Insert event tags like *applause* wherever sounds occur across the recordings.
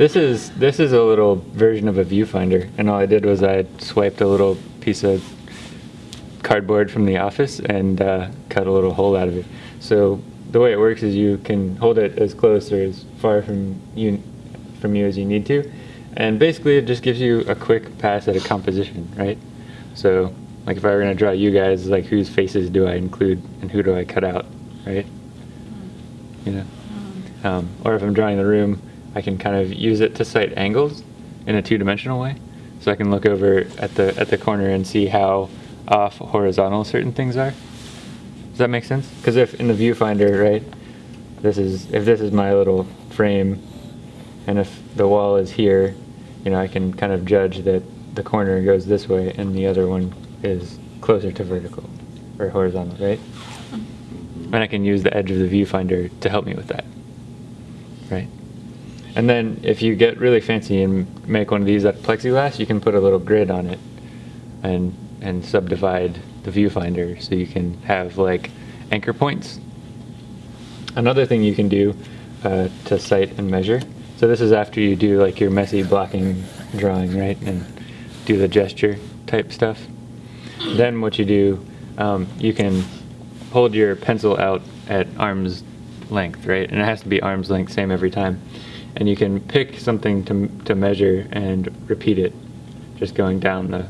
This is this is a little version of a viewfinder, and all I did was I swiped a little piece of cardboard from the office and uh, cut a little hole out of it. So the way it works is you can hold it as close or as far from you from you as you need to, and basically it just gives you a quick pass at a composition, right? So like if I were gonna draw you guys, like whose faces do I include and who do I cut out, right? You know, um, or if I'm drawing the room, I can kind of use it to sight angles in a two-dimensional way. So I can look over at the at the corner and see how off horizontal certain things are. Does that make sense? Because if in the viewfinder, right, this is if this is my little frame, and if the wall is here, you know, I can kind of judge that the corner goes this way and the other one is closer to vertical or horizontal, right? Mm-hmm. And I can use the edge of the viewfinder to help me with that, right? And then if you get really fancy and make one of these out of plexiglass, you can put a little grid on it and and subdivide the viewfinder so you can have like anchor points. Another thing you can do uh, to sight and measure. So this is after you do like your messy blocking drawing, right? And do the gesture type stuff. Then what you do, um, you can hold your pencil out at arm's length, right? And it has to be arm's length, same every time. And you can pick something to, to measure and repeat it, just going down the,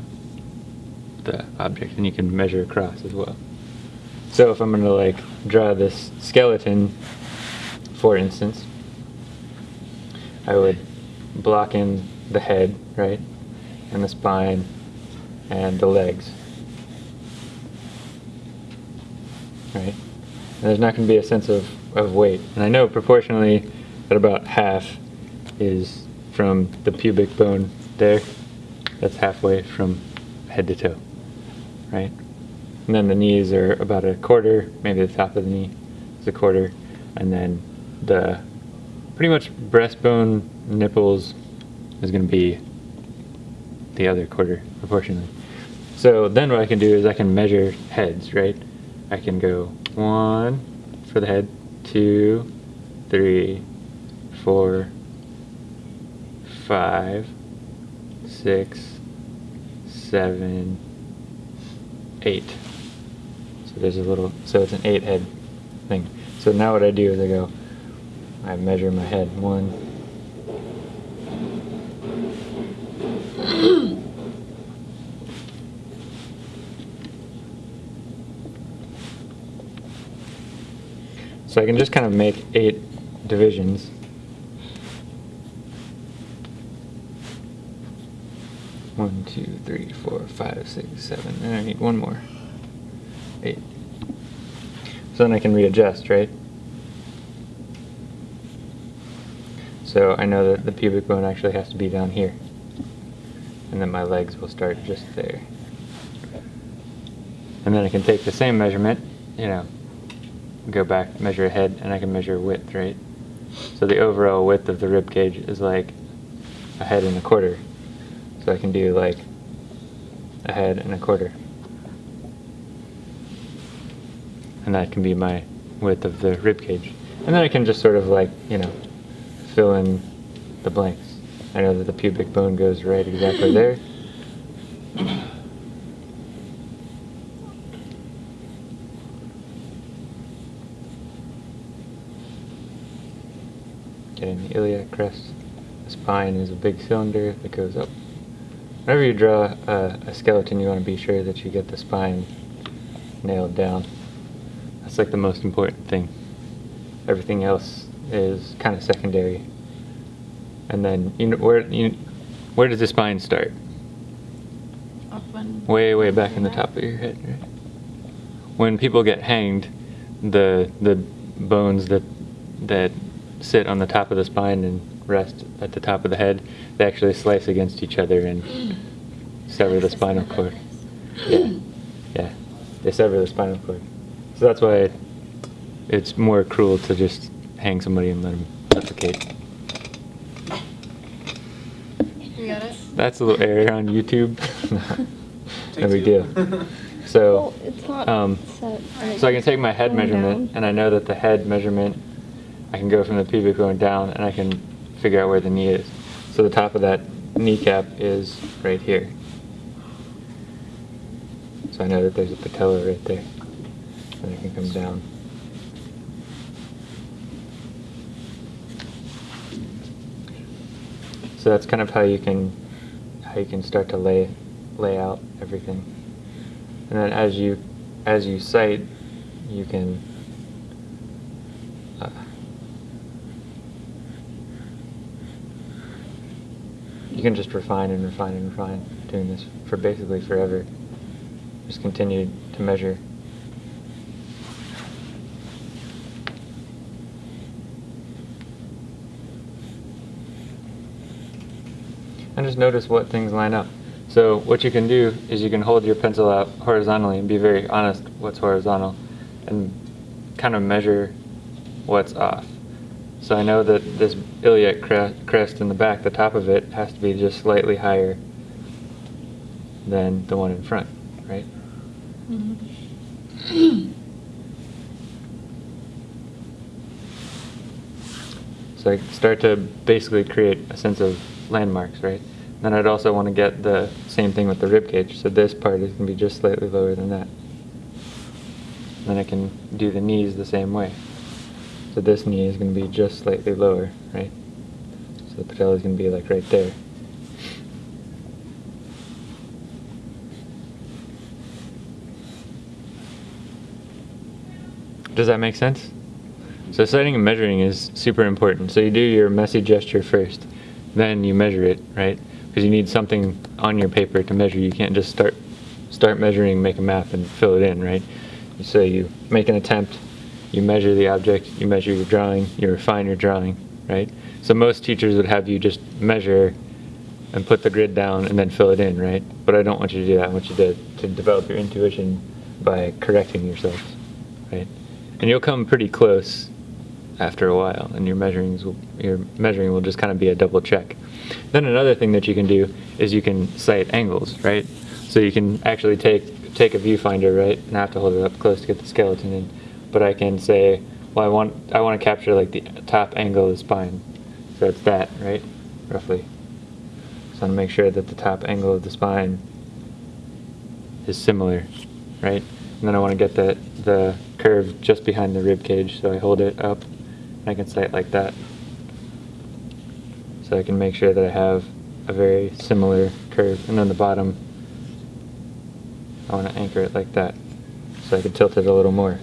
the object, and you can measure across as well. So if I'm gonna like draw this skeleton, for instance, I would block in the head, right? And the spine and the legs. Right? And there's not going to be a sense of, of weight. And I know proportionally that about half is from the pubic bone there. That's halfway from head to toe. Right? And then the knees are about a quarter, maybe the top of the knee is a quarter. And then the pretty much breastbone, nipples is going to be the other quarter proportionally. So then what I can do is I can measure heads, right? I can go one for the head, two, three, four, five, six, seven, eight. So there's a little, so it's an eight head thing. So now what I do is I go, I measure my head, one, So I can just kind of make eight divisions. One, two, three, four, five, six, seven, and I need one more. Eight. So then I can readjust, right? So I know that the pubic bone actually has to be down here. And then my legs will start just there. And then I can take the same measurement, you know, go back, measure a head, and I can measure width, right? So the overall width of the rib cage is like a head and a quarter. So I can do like a head and a quarter. And that can be my width of the rib cage. And then I can just sort of like, you know, fill in the blanks. I know that the pubic bone goes right exactly *laughs* there. Getting the iliac crest. The spine is a big cylinder that goes up. Whenever you draw a, a skeleton, you want to be sure that you get the spine nailed down. That's like the most important thing. Everything else is kind of secondary. And then you know where you where does the spine start? Way way back in the top of your head. Right? When people get hanged, the the bones that that sit on the top of the spine and rest at the top of the head, they actually slice against each other and sever the spinal cord. Yeah, yeah, they sever the spinal cord. So that's why it, it's more cruel to just hang somebody and let them suffocate. You got it? That's a little error on YouTube. *laughs* no big two. deal. So, Well, it's not um, so I can take my head measurement, and I know that the head measurement, I can go from the pubic bone down, and I can figure out where the knee is. So the top of that kneecap is right here. So I know that there's a patella right there. And I can come down. So that's kind of how you can how you can start to lay lay out everything. And then as you as you sight, you can uh, you can just refine and refine and refine doing this for basically forever. Just continue to measure. And just notice what things line up. So what you can do is you can hold your pencil out horizontally and be very honest what's horizontal and kind of measure what's off. So I know that this iliac crest in the back, the top of it, has to be just slightly higher than the one in front, right? Mm -hmm. So I start to basically create a sense of landmarks, right? Then I'd also want to get the same thing with the rib cage. So this part is going to be just slightly lower than that. Then I can do the knees the same way. So this knee is going to be just slightly lower, right? So the patella is going to be like right there. Does that make sense? So sighting and measuring is super important. So you do your messy gesture first, then you measure it, right? Because you need something on your paper to measure. You can't just start start measuring, make a map, and fill it in, right? So you make an attempt, you measure the object, you measure your drawing, you refine your drawing, right? So most teachers would have you just measure and put the grid down and then fill it in, right? But I don't want you to do that. I want you to, to develop your intuition by correcting yourself, right? And you'll come pretty close after a while, and your measurings will, your measuring will just kind of be a double check. Then another thing that you can do is you can sight angles, right? So you can actually take take a viewfinder, right, and I have to hold it up close to get the skeleton in. But I can say, well, I want I want to capture like the top angle of the spine, so it's that, right, roughly. So I want to make sure that the top angle of the spine is similar, right? And then I want to get the the curve just behind the rib cage, so I hold it up, and I can sight like that. So I can make sure that I have a very similar curve, and then the bottom, I want to anchor it like that, so I can tilt it a little more.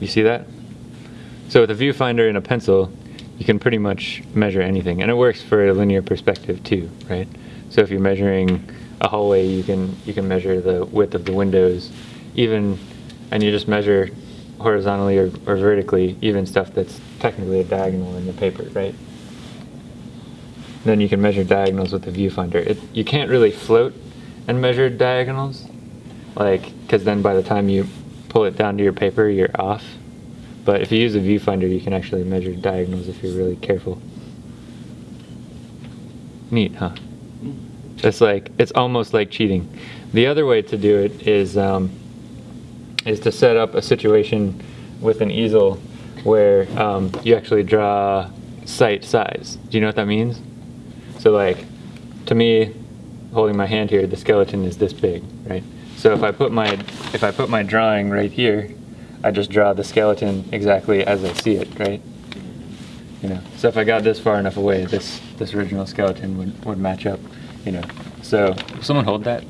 You see that? So with a viewfinder and a pencil, you can pretty much measure anything, and it works for a linear perspective too, right? So if you're measuring a hallway, you can you can measure the width of the windows, even, and you just measure horizontally or, or vertically, even stuff that's technically a diagonal in the paper, right? Then you can measure diagonals with the viewfinder. It, you can't really float and measure diagonals, like, because then by the time you pull it down to your paper, you're off. But if you use a viewfinder, you can actually measure diagonals if you're really careful. Neat, huh? It's like it's almost like cheating. The other way to do it is um, is to set up a situation with an easel where um, you actually draw sight size. Do you know what that means? So like, to me, holding my hand here, the skeleton is this big, right? So if I put my if I put my drawing right here, I just draw the skeleton exactly as I see it, right? You know. So if I got this far enough away, this this original skeleton would, would match up, you know. So someone hold that?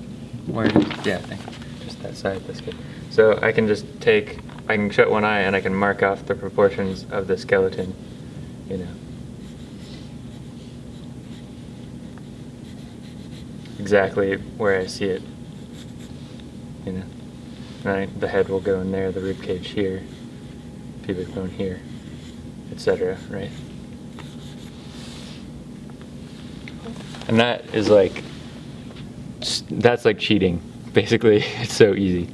Where? Yeah, I think just that side. That's good. So I can just take I can shut one eye and I can mark off the proportions of the skeleton, you know. Exactly where I see it. You know. I, the head will go in there, the rib cage here, pubic bone here, etc. Right? And that is like, that's like cheating. Basically, *laughs* it's so easy.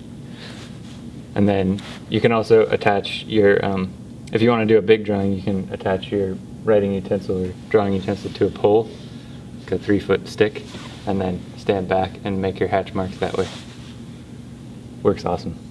And then you can also attach your, um, if you want to do a big drawing, you can attach your writing utensil or drawing utensil to a pole, like a three foot stick, and then stand back and make your hatch marks that way. Works awesome.